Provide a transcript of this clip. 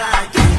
Bye.